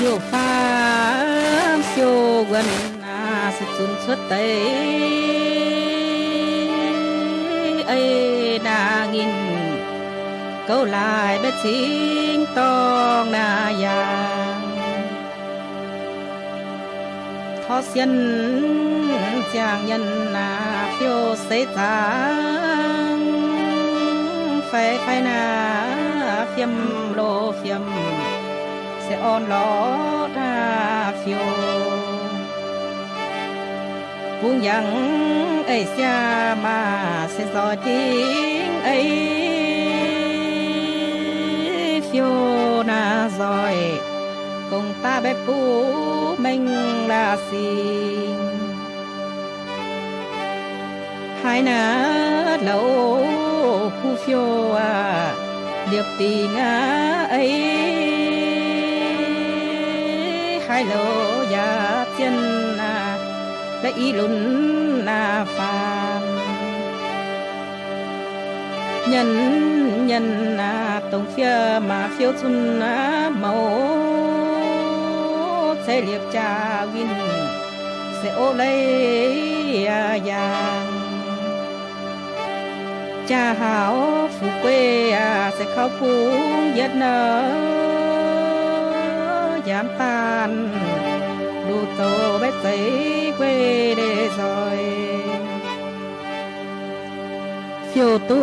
điều pha siêu gần à sự chun xuất tây ấy đã nghìn câu lại bất chính tông na yang thọ xiên chàng nhân na phiêu xế tăng phải phải na phiêm lô phiêm sẽ on lo ra phiêu. Buông yang ấy xa mà sẽ gió tiếng ấy. Phiêu na rồi cùng ta bé phú mình là xin hai na lâu khu phiêu à điệp tình ấy hai lô ya thiên na đã ý lún na phàm nhân nhân na tổng phía mà phiêu xuân na màu. Sẽ liệp cha win sẽ ô lấy à yang cha hảo phụ quê à sẽ khóc phú nhất nở giảm tan đủ tổ bé giấy quê để rồi. Phiêu tu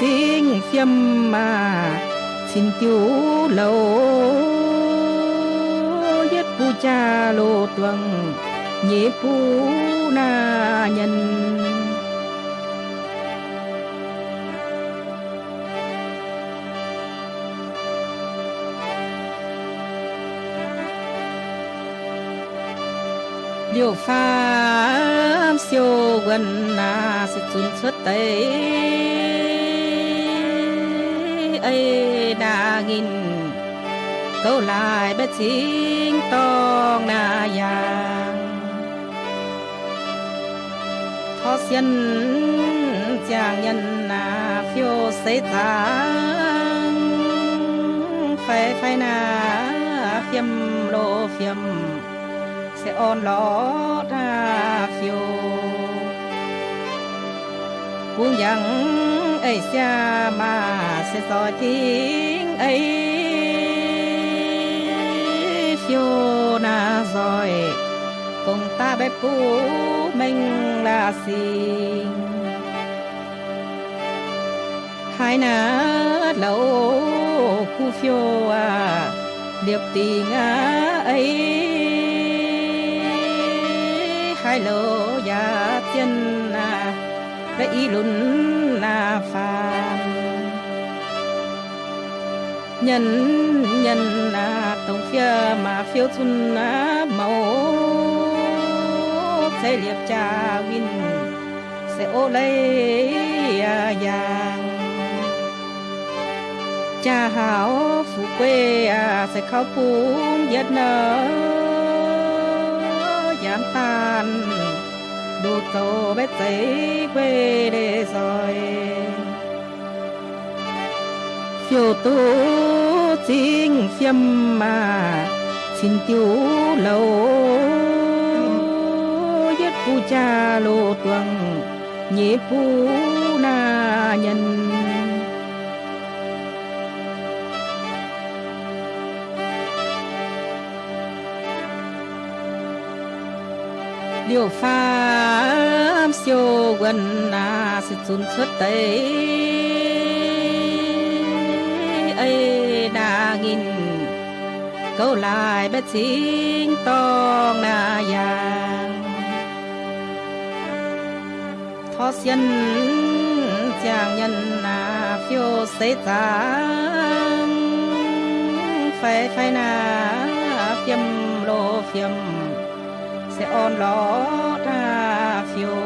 chính phiêm mà xin tiêu lâu. Nhất pu cha lô tuần, nhị pu na nhân. Điều pha siêu gần na sẽ chun xuất tây ấy đa nghìn câu lại bé chính tông na yang thọ xiên chàng nhân na phiêu sẽ tăng phải phải na phiêm lô phiêm sẽ on ló phiêu. Buông yang ấy xa mà sẽ soi tiếng ấy. Phiêu na rồi, cùng ta bé cũ mình là xin hai na lâu khu phiêu à điệp tình à ấy hai lô ya thiên na đã ý lún na phàm. Nhân nhân na tổng phía mà phiêu chun na màu. Sẽ liệp cha win, sẽ ô lấy à yang cha hảo, phụ quê à sẽ khâu phú nhất nợ giảm tan. Đủ tổ bé giấy quê để rồi. Chiều tu chính xem mà, xin tiêu lâu nhất phu cha lô tuần nhị phu na nhân. Điều pha siêu gần à sẽ chun xuất tây ấy đã nghìn, câu lại bé chính tông na vàng thọ xiên chàng nhân na phiêu sẽ tăng phải phải na, phiêm lô phiêm sẽ on ló ra phiêu.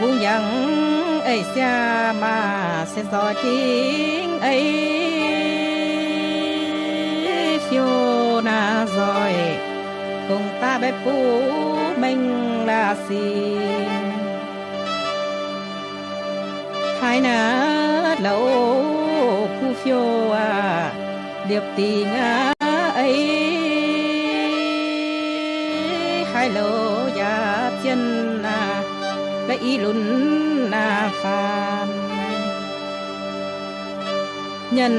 Vũ yang ấy xa mà sẽ gió tiếng ấy. Phiêu na rồi cùng ta bé phú mình là gì, hai na lâu khu phiêu à điệp tì ngã ấy. Hai lô ya chân na cái y lún na phàm nhân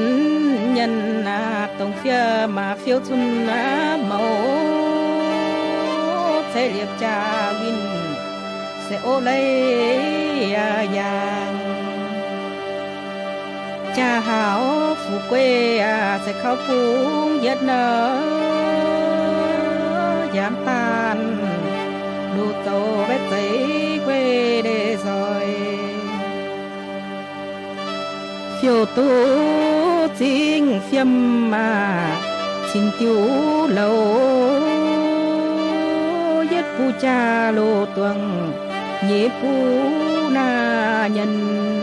nhân na tông phía mà phiêu thun na mẫu sẽ liệp cha win sẽ ô lấy à yang. Cha hảo phụ quê à sẽ khóc phúng giết nở giảm tan nụ tổ bé giấy quê để rồi. Phiêu tu chính phiêm mà xin tiêu lâu giết pu cha lô tuần nhị pu na nhân.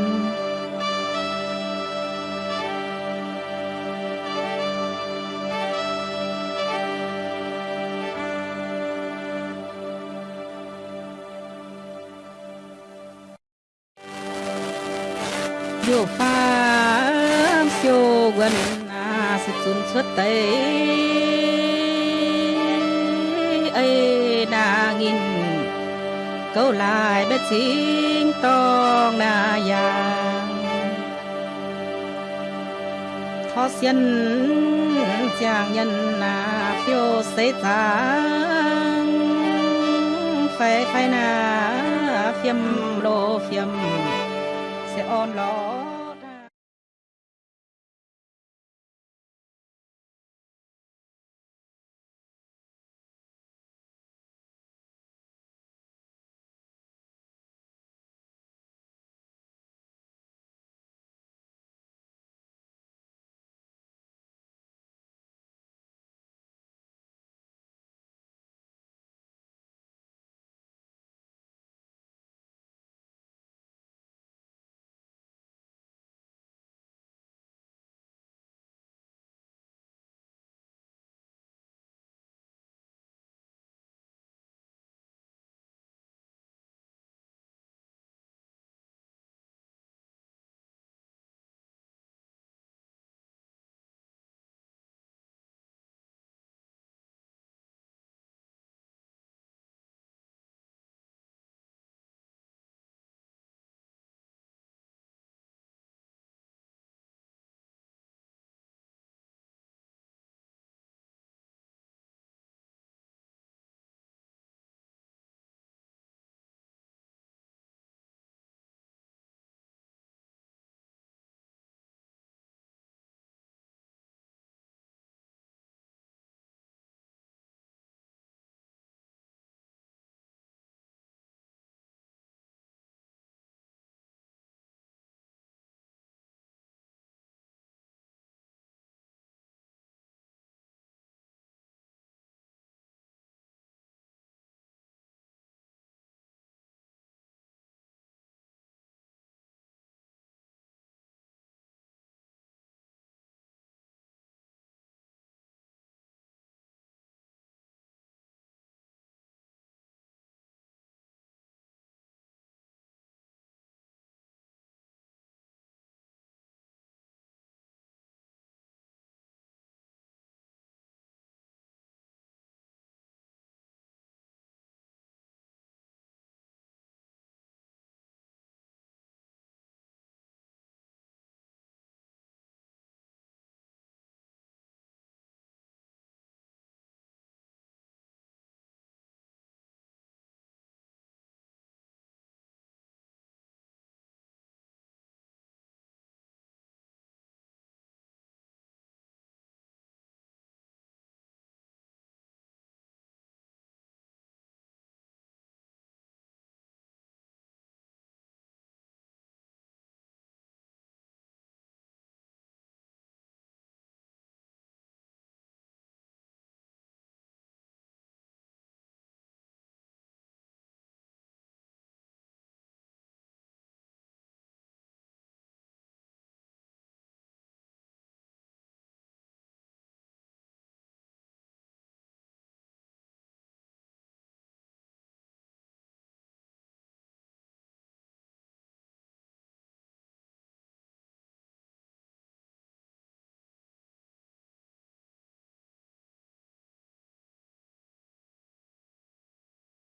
Yo pha siêu gần à sự tuân xuất tây ấy na nghìn câu lại bé chính tong na ya khó xiên chàng nhân na phiêu xây tháng phải phải na phiêm lô phiêm. say, Oh Lord.